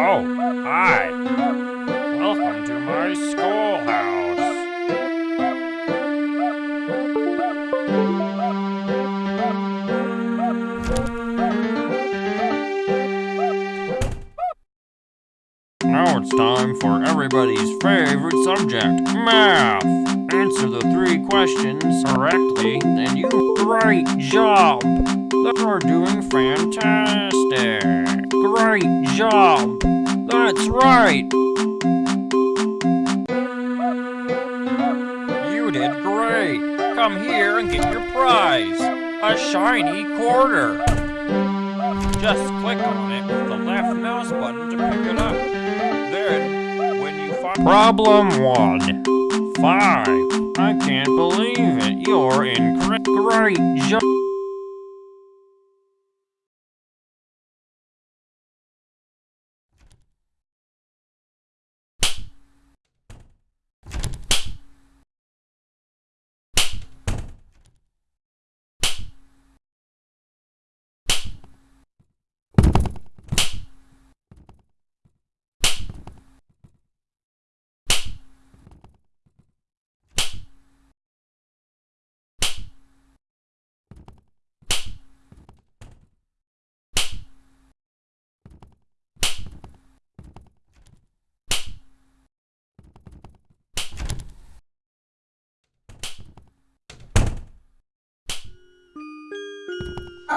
Oh, hi. Welcome to my schoolhouse. Now it's time for everybody's favorite subject, math. Answer the three questions correctly, and you great job. You're doing fantastic. Great job. That's right. You did great. Come here and get your prize. A shiny quarter. Just click on it with the left mouse button to pick it up. Then, when you find Problem one. Five. I can't believe it. You're incorrect. Great job.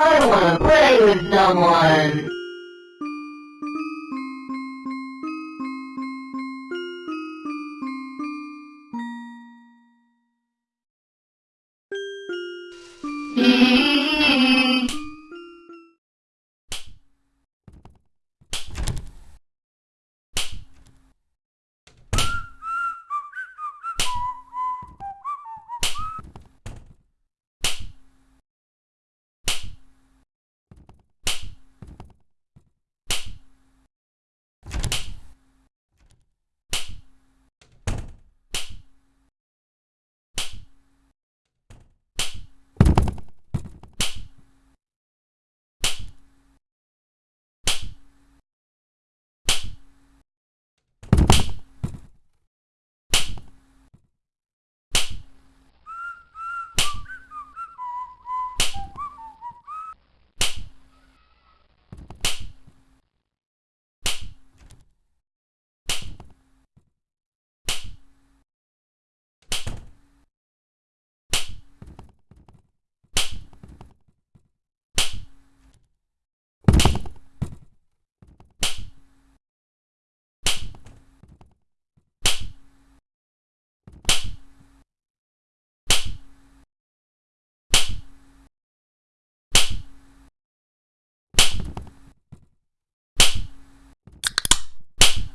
I wanna play with someone.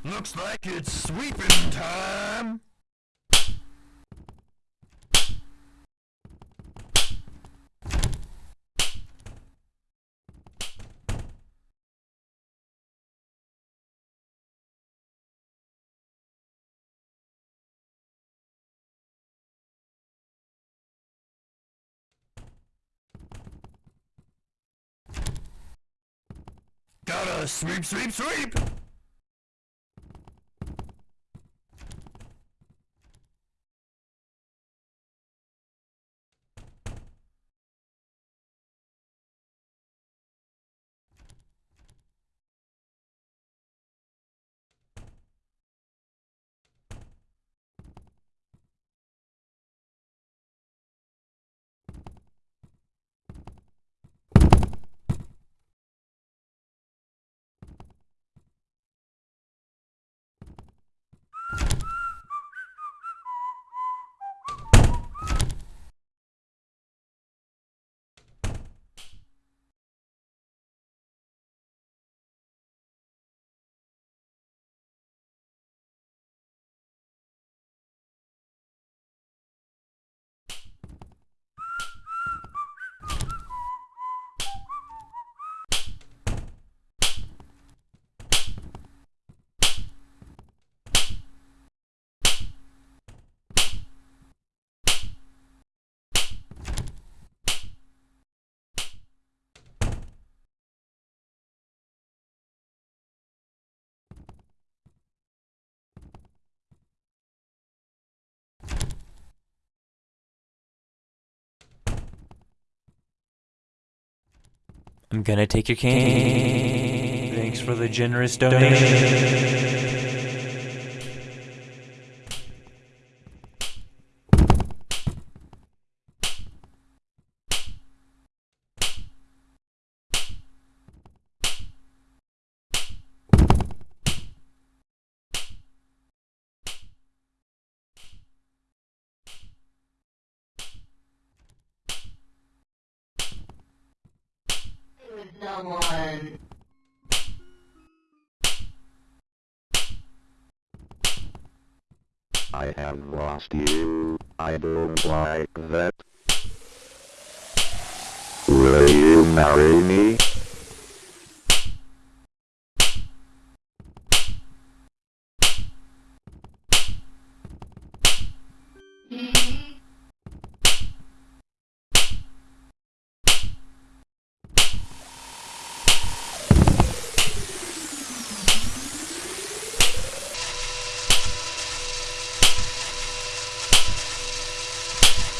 Looks like it's sweeping time. Gotta sweep, sweep, sweep! I'm gonna take your cane. Thanks for the generous donation. with I have lost you. I don't like that. Will you marry me?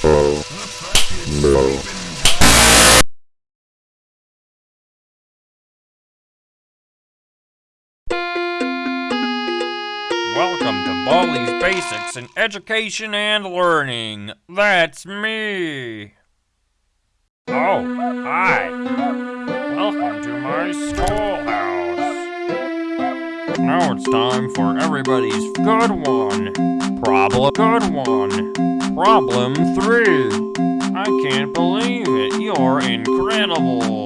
Oh, Welcome to Baldi's Basics in Education and Learning. That's me. Oh, hi. Welcome to my schoolhouse. Now it's time for everybody's good one. Problem good one. Problem three. I can't believe it. You're incredible.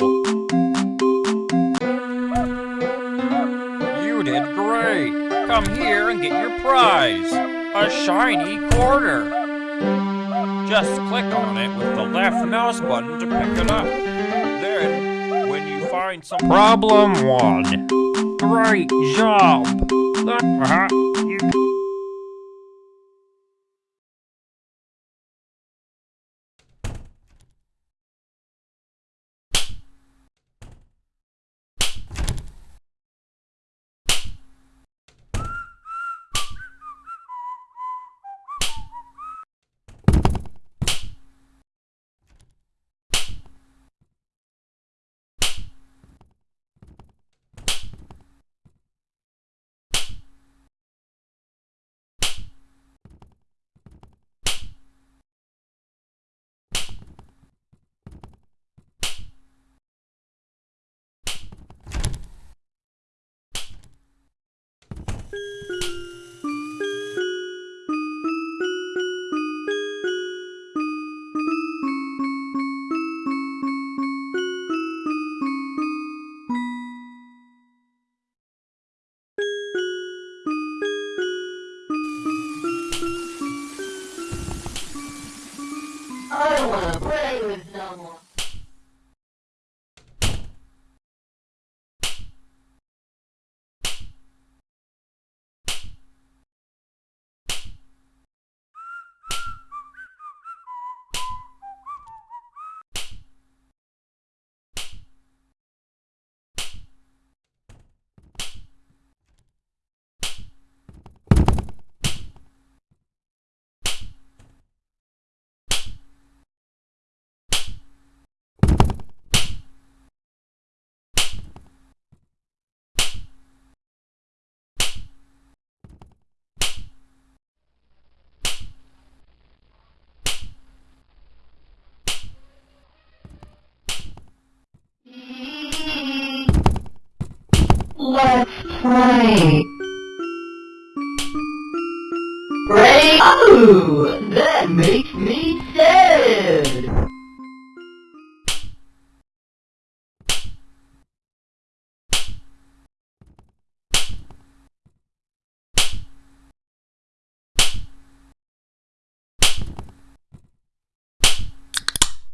You did great. Come here and get your prize. A shiny quarter. Just click on it with the left mouse button to pick it up. Find some problem one. Great job. Uh-huh. You play. Ready? Oh, that makes me sad.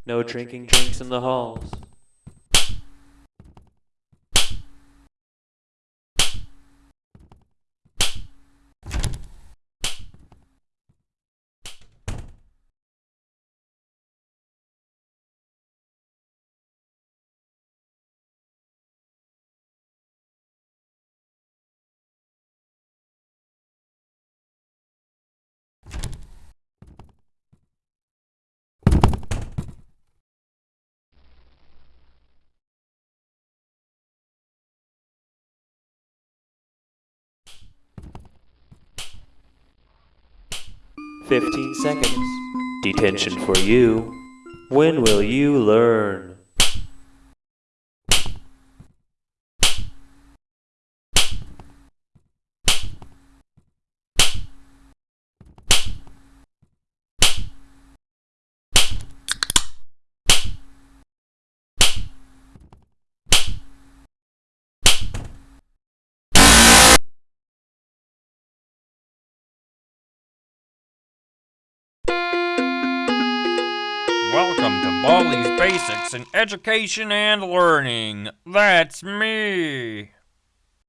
No drinking drinks in the halls. 15 seconds. Detention for you. When will you learn? Basics in Education and Learning. That's me.